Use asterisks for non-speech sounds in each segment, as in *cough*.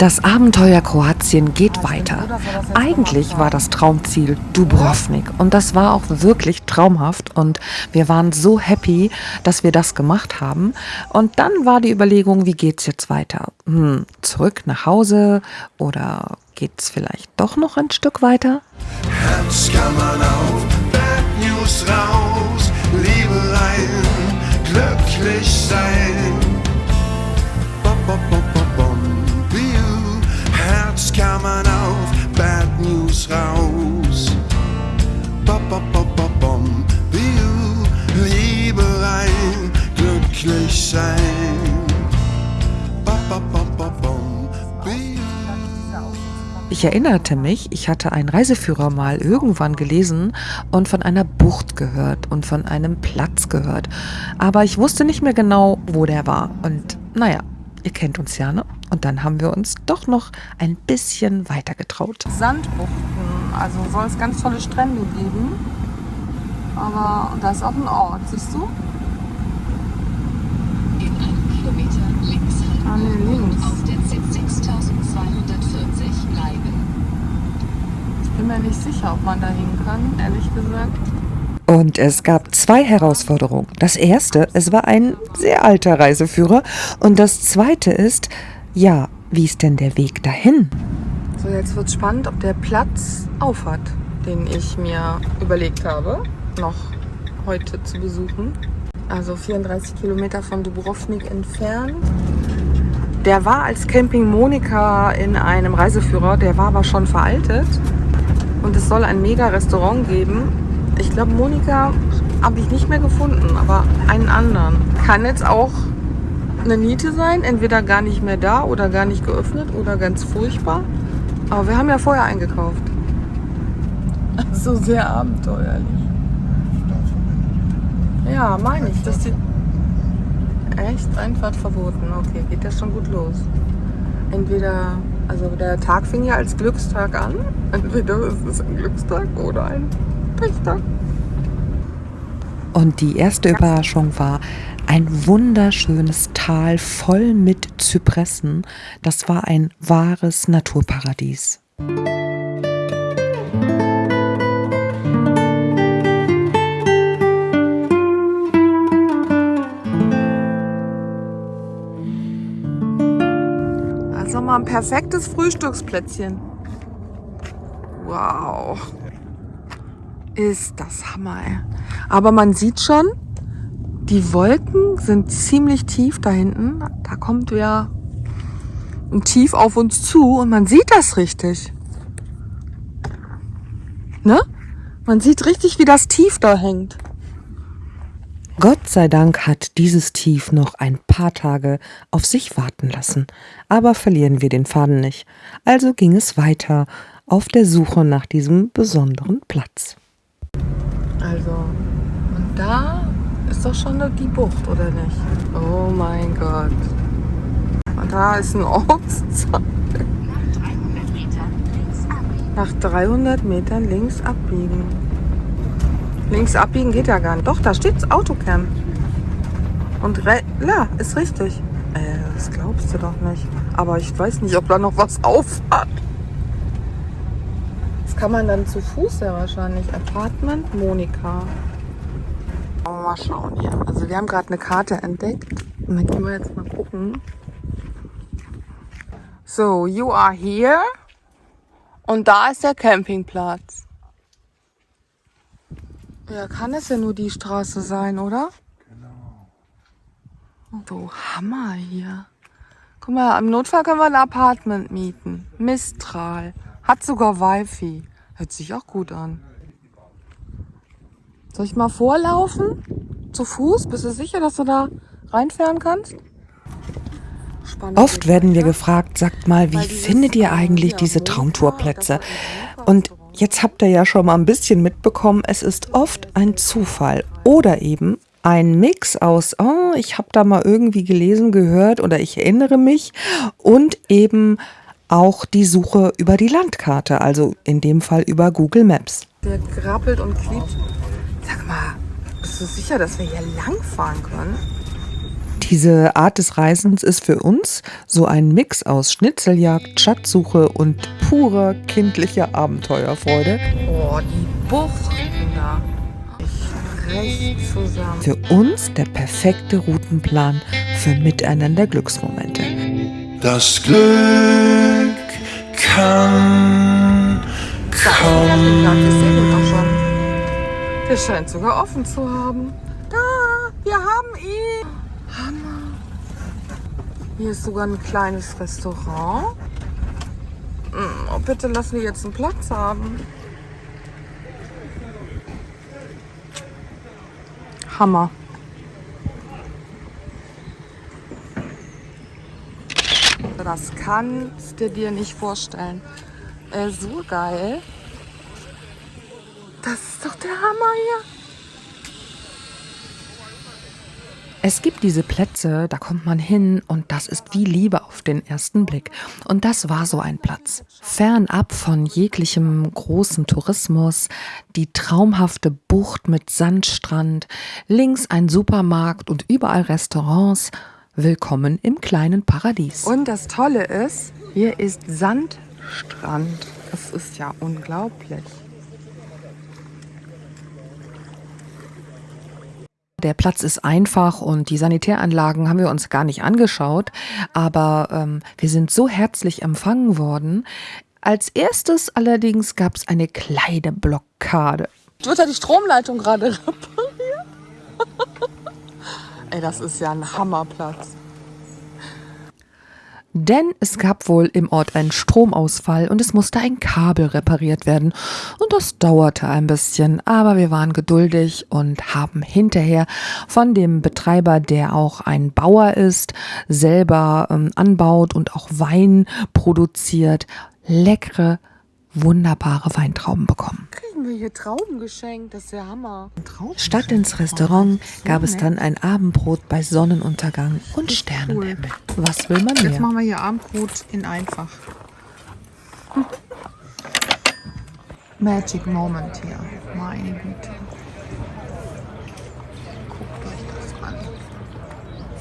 Das Abenteuer Kroatien geht weiter. Eigentlich war das Traumziel Dubrovnik und das war auch wirklich traumhaft und wir waren so happy, dass wir das gemacht haben. Und dann war die Überlegung, wie geht's jetzt weiter? Hm, zurück nach Hause oder geht's vielleicht doch noch ein Stück weiter? Herzkammern auf, Bad News raus, Ich erinnerte mich, ich hatte einen Reiseführer mal irgendwann gelesen und von einer Bucht gehört und von einem Platz gehört. Aber ich wusste nicht mehr genau, wo der war. Und naja, ihr kennt uns ja, ne? Und dann haben wir uns doch noch ein bisschen weiter getraut. Sandbuchten. Also soll es ganz tolle Strände geben. Aber da ist auch ein Ort, siehst du? In einem Kilometer links Ah, nee, links. auf der Z6240 Leiben. Ich bin mir nicht sicher, ob man da hin kann, ehrlich gesagt. Und es gab zwei Herausforderungen. Das erste, es war ein sehr alter Reiseführer. Und das zweite ist, ja, wie ist denn der Weg dahin? So, jetzt wird spannend, ob der Platz aufhat, den ich mir überlegt habe, noch heute zu besuchen. Also 34 Kilometer von Dubrovnik entfernt. Der war als Camping Monika in einem Reiseführer, der war aber schon veraltet. Und es soll ein Mega-Restaurant geben. Ich glaube, Monika habe ich nicht mehr gefunden, aber einen anderen. Kann jetzt auch eine Niete sein, entweder gar nicht mehr da oder gar nicht geöffnet oder ganz furchtbar. Aber wir haben ja vorher eingekauft. *laughs* So sehr abenteuerlich. Ja, meine ich. Das sieht echt Einfahrt verboten. Okay, geht das schon gut los. Entweder, also der Tag fing ja als Glückstag an. *laughs* Entweder ist es ein Glückstag oder ein Pechtag. Und die erste Überraschung war ein wunderschönes Tal voll mit Zypressen. Das war ein wahres Naturparadies. Ein perfektes Frühstücksplätzchen. Wow. Ist das Hammer, ey. Aber man sieht schon, die Wolken sind ziemlich tief da hinten. Da kommt ja ein Tief auf uns zu und man sieht das richtig. Ne? Man sieht richtig, wie das Tief da hängt. Gott sei Dank hat dieses Tief noch ein paar Tage auf sich warten lassen. Aber verlieren wir den Faden nicht. Also ging es weiter auf der Suche nach diesem besonderen Platz. Also, und da ist doch schon die Bucht, oder nicht? Oh mein Gott. Und da ist ein Ortsteil. Nach 300 Metern links abbiegen. Links abbiegen geht ja gar nicht. Doch, da steht Autocamp. Und re ja, ist richtig. Äh, das glaubst du doch nicht. Aber ich weiß nicht, ob da noch was aufhat. Das kann man dann zu Fuß ja wahrscheinlich. Apartment Monika. Aber mal schauen hier. Also wir haben gerade eine Karte entdeckt. Und dann gehen wir jetzt mal gucken. So, you are here. Und da ist der Campingplatz. Ja, kann es ja nur die Straße sein, oder? Genau. So, Hammer hier. Guck mal, im Notfall können wir ein Apartment mieten. Mistral. Hat sogar Wifi. Hört sich auch gut an. Soll ich mal vorlaufen? Zu Fuß? Bist du sicher, dass du da reinfahren kannst? Spannend. Oft werden wir gefragt, sagt mal, wie findet ihr eigentlich diese Traumtourplätze? Und jetzt habt ihr ja schon mal ein bisschen mitbekommen, es ist oft ein Zufall oder eben ein Mix aus, oh, ich habe da mal irgendwie gelesen, gehört oder ich erinnere mich und eben auch die Suche über die Landkarte, also in dem Fall über Google Maps. Der grappelt und klebt. Sag mal, bist du sicher, dass wir hier lang fahren können? Diese Art des Reisens ist für uns so ein Mix aus Schnitzeljagd, Schatzsuche und purer kindlicher Abenteuerfreude. Oh, die Buchten da. Zusammen. Für uns der perfekte Routenplan für miteinander Glücksmomente. Das Glück kann kommen. Der scheint sogar offen zu haben. Da, wir haben ihn. Hier ist sogar ein kleines Restaurant. Mm, Oh, bitte lass mir jetzt einen Platz haben. Hammer. Das kannst du dir nicht vorstellen. Äh, so geil. Das ist doch der Hammer hier. Es gibt diese Plätze, da kommt man hin und das ist wie Liebe auf den ersten Blick. Und das war so ein Platz. Fernab von jeglichem großen Tourismus, die traumhafte Bucht mit Sandstrand, links ein Supermarkt und überall Restaurants. Willkommen im kleinen Paradies. Und das Tolle ist, hier ist Sandstrand. Das ist ja unglaublich. Der Platz ist einfach und die Sanitäranlagen haben wir uns gar nicht angeschaut, aber ähm, wir sind so herzlich empfangen worden. Als erstes allerdings gab es eine kleine Blockade. Wird da die Stromleitung gerade *laughs* repariert? *laughs* Ey, das ist ja ein Hammerplatz. Denn es gab wohl im Ort einen Stromausfall und es musste ein Kabel repariert werden. Und das dauerte ein bisschen, aber wir waren geduldig und haben hinterher von dem Betreiber, der auch ein Bauer ist, selber ähm, anbaut und auch Wein produziert, leckere, wunderbare Weintrauben bekommen. Kriegen wir hier Trauben geschenkt? Das ist ja Hammer. Statt ins Restaurant gab es dann ein Abendbrot bei Sonnenuntergang und Sternenhimmel. Was will man Jetzt mehr? machen wir hier Abendbrot in einfach. Magic Moment hier. Meine Güte. Guckt euch das an.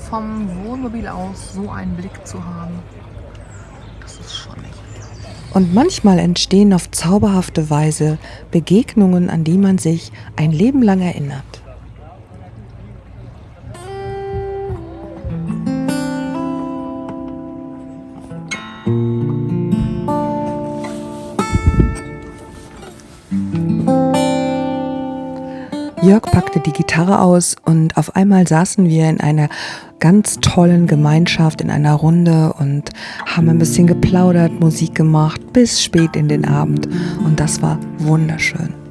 Vom Wohnmobil aus so einen Blick zu haben. Das ist schon echt. Und manchmal entstehen auf zauberhafte Weise Begegnungen, an die man sich ein Leben lang erinnert. Jörg packte die Gitarre aus und auf einmal saßen wir in einer ganz tollen Gemeinschaft in einer Runde und haben ein bisschen geplaudert, Musik gemacht bis spät in den Abend und das war wunderschön.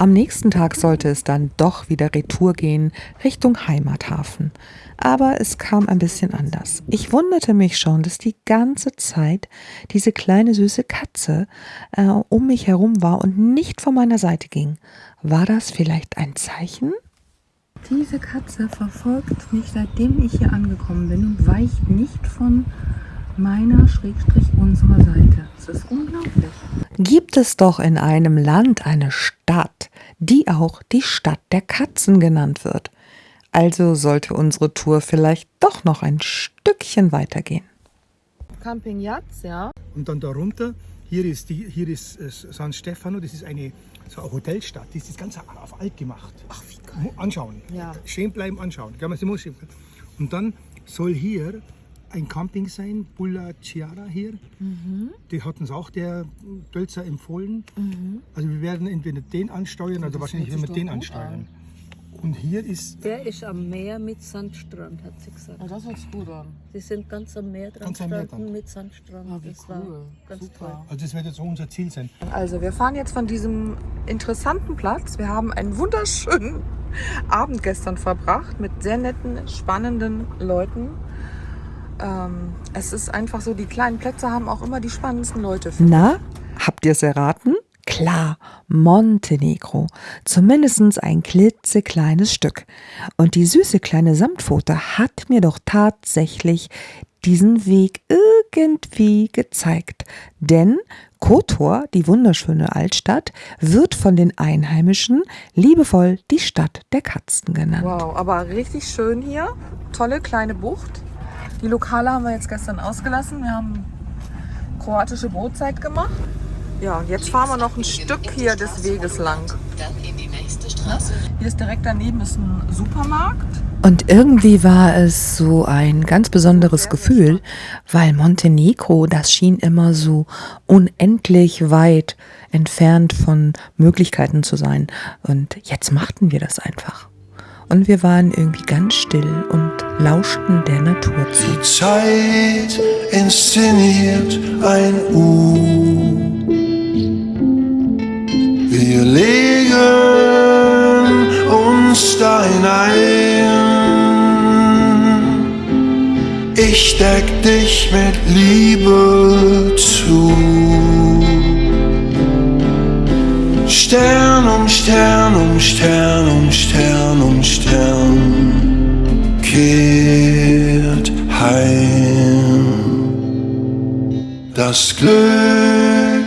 Am nächsten Tag sollte es dann doch wieder Retour gehen Richtung Heimathafen. Aber es kam ein bisschen anders. Ich wunderte mich schon, dass die ganze Zeit diese kleine süße Katze äh, um mich herum war und nicht von meiner Seite ging. War das vielleicht ein Zeichen? Diese Katze verfolgt mich, seitdem ich hier angekommen bin und weicht nicht von meiner, Schrägstrich unserer Seite. Das ist unglaublich. Gibt es doch in einem Land eine Stadt, die auch die Stadt der Katzen genannt wird. Also sollte unsere Tour vielleicht doch noch ein Stückchen weitergehen. Camping Jatz, ja. Und dann darunter, hier ist, die, hier ist äh, San Stefano, das ist eine, so eine Hotelstadt, die ist das Ganze auf alt gemacht. Ach, wie geil. Anschauen. Ja. Stehen bleiben, anschauen. Und dann soll hier ein Camping sein, Bulla Chiara hier. Die hat uns auch der Dölzer empfohlen. Also wir werden entweder den ansteuern oder wahrscheinlich werden wir den ansteuern. Und hier ist Der ist am Meer mit Sandstrand, hat sie gesagt. das hört sich gut an. Sie sind ganz am Meer dran Ganz am Meer dran. mit Sandstrand. Ah, wie das war cool. ganz Super. toll. Also das wird jetzt so unser Ziel sein. Also wir fahren jetzt von diesem interessanten Platz. Wir haben einen wunderschönen *laughs* Abend gestern verbracht mit sehr netten, spannenden Leuten. Ähm, es ist einfach so, die kleinen Plätze haben auch immer die spannendsten Leute. Na, habt ihr es erraten? Klar, Montenegro. Zumindest ein klitzekleines Stück. Und die süße kleine Samtpfote hat mir doch tatsächlich diesen Weg irgendwie gezeigt. Denn Kotor, die wunderschöne Altstadt, wird von den Einheimischen liebevoll die Stadt der Katzen genannt. Wow, aber richtig schön hier. Tolle kleine Bucht. Die Lokale haben wir jetzt gestern ausgelassen. Wir haben kroatische Brotzeit gemacht. Ja, und jetzt fahren wir noch ein Stück hier des Weges lang. Dann in die nächste Straße. Hier ist direkt daneben ist ein Supermarkt. Und irgendwie war es so ein ganz besonderes Gefühl, weil Montenegro, das schien immer so unendlich weit entfernt von Möglichkeiten zu sein. Und jetzt machten wir das einfach. Und wir waren irgendwie ganz still und lauschten der Natur zu. Die Zeit inszeniert ein U. Wir legen uns da hinein. Ich deck dich mit Liebe zu. Stern um Stern um Stern um Stern um Stern kehrt heim. Das Glück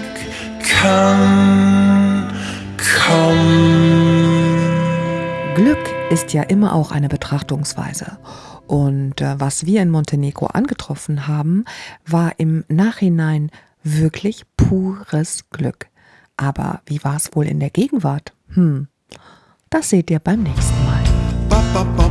kann kommen. Glück ist ja immer auch eine Betrachtungsweise. Und äh, was wir in Montenegro angetroffen haben, war im Nachhinein wirklich pures Glück. Aber wie war es wohl in der Gegenwart? Hm, das seht ihr beim nächsten Mal. Ba, ba, ba,